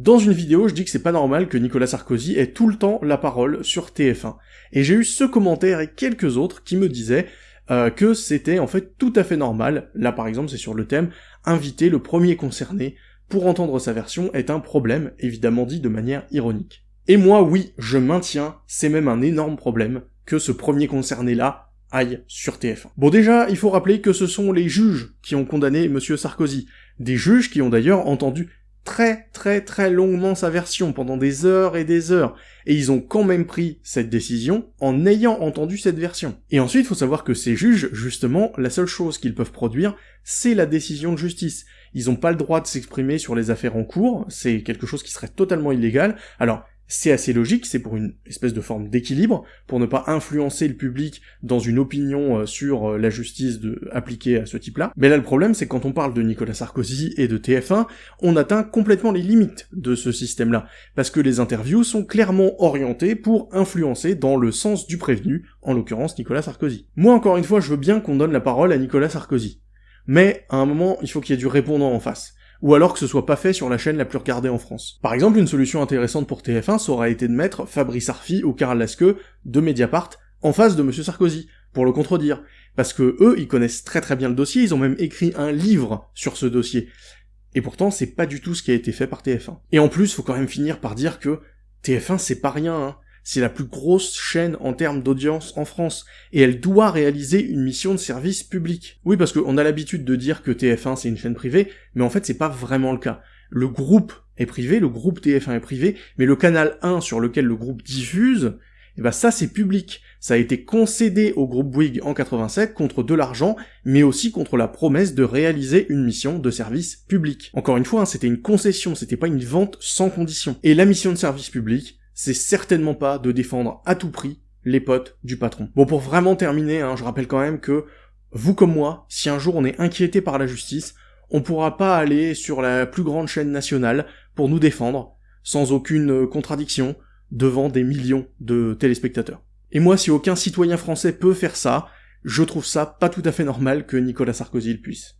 Dans une vidéo, je dis que c'est pas normal que Nicolas Sarkozy ait tout le temps la parole sur TF1. Et j'ai eu ce commentaire et quelques autres qui me disaient euh, que c'était en fait tout à fait normal, là par exemple c'est sur le thème, inviter le premier concerné pour entendre sa version est un problème, évidemment dit de manière ironique. Et moi oui, je maintiens, c'est même un énorme problème, que ce premier concerné-là aille sur TF1. Bon déjà, il faut rappeler que ce sont les juges qui ont condamné Monsieur Sarkozy, des juges qui ont d'ailleurs entendu très très très longuement sa version pendant des heures et des heures, et ils ont quand même pris cette décision en ayant entendu cette version. Et ensuite, faut savoir que ces juges, justement, la seule chose qu'ils peuvent produire, c'est la décision de justice. Ils n'ont pas le droit de s'exprimer sur les affaires en cours, c'est quelque chose qui serait totalement illégal. Alors, c'est assez logique, c'est pour une espèce de forme d'équilibre, pour ne pas influencer le public dans une opinion euh, sur euh, la justice appliquée à ce type-là. Mais là, le problème, c'est quand on parle de Nicolas Sarkozy et de TF1, on atteint complètement les limites de ce système-là, parce que les interviews sont clairement orientées pour influencer dans le sens du prévenu, en l'occurrence Nicolas Sarkozy. Moi, encore une fois, je veux bien qu'on donne la parole à Nicolas Sarkozy. Mais, à un moment, il faut qu'il y ait du répondant en face ou alors que ce soit pas fait sur la chaîne la plus regardée en France. Par exemple, une solution intéressante pour TF1, ça été de mettre Fabrice Arfi ou Karl Lasque de Mediapart en face de Monsieur Sarkozy, pour le contredire. Parce que eux, ils connaissent très très bien le dossier, ils ont même écrit un livre sur ce dossier. Et pourtant, c'est pas du tout ce qui a été fait par TF1. Et en plus, faut quand même finir par dire que TF1 c'est pas rien, hein c'est la plus grosse chaîne en termes d'audience en France, et elle doit réaliser une mission de service public. Oui, parce qu'on a l'habitude de dire que TF1 c'est une chaîne privée, mais en fait c'est pas vraiment le cas. Le groupe est privé, le groupe TF1 est privé, mais le canal 1 sur lequel le groupe diffuse, eh ben ça c'est public. Ça a été concédé au groupe Bouygues en 87 contre de l'argent, mais aussi contre la promesse de réaliser une mission de service public. Encore une fois, hein, c'était une concession, c'était pas une vente sans condition. Et la mission de service public, c'est certainement pas de défendre à tout prix les potes du patron. Bon, pour vraiment terminer, hein, je rappelle quand même que, vous comme moi, si un jour on est inquiété par la justice, on pourra pas aller sur la plus grande chaîne nationale pour nous défendre, sans aucune contradiction, devant des millions de téléspectateurs. Et moi, si aucun citoyen français peut faire ça, je trouve ça pas tout à fait normal que Nicolas Sarkozy le puisse.